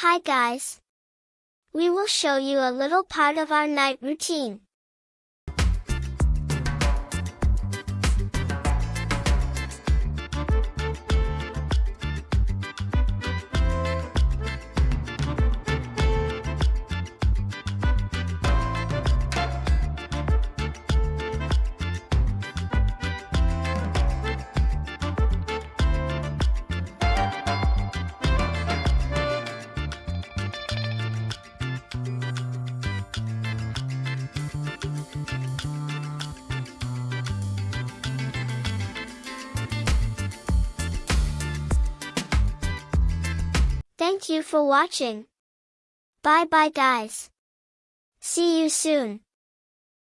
Hi guys. We will show you a little part of our night routine. Thank you for watching. Bye bye guys. See you soon.